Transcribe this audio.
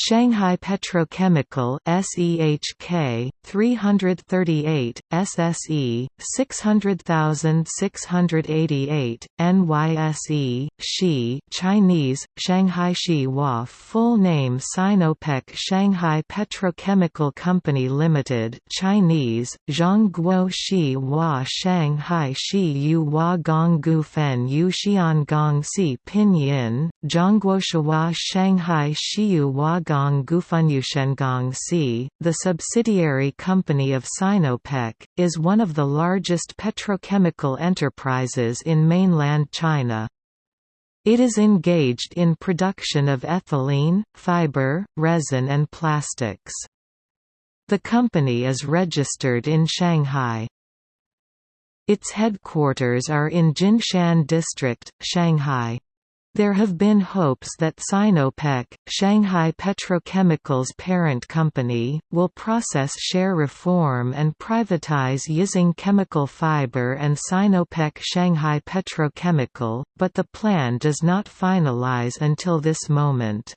Shanghai Petrochemical SEHK 338 SSE 600688 NYSE Shi Chinese Shanghai Hua full name Sinopec Shanghai Petrochemical Company Limited Chinese Zhongguo Shi Hua Shanghai Shi Yu Hua Gonggu Fen Yu Xiangong Si Pinyin Zhongguo Shihua Shanghai Shiyu Hua Gong Gufunyushengong C, the subsidiary company of Sinopec, is one of the largest petrochemical enterprises in mainland China. It is engaged in production of ethylene, fiber, resin and plastics. The company is registered in Shanghai. Its headquarters are in Jinshan District, Shanghai. There have been hopes that Sinopec, Shanghai Petrochemical's parent company, will process share reform and privatize Yizheng Chemical Fiber and Sinopec Shanghai Petrochemical, but the plan does not finalize until this moment.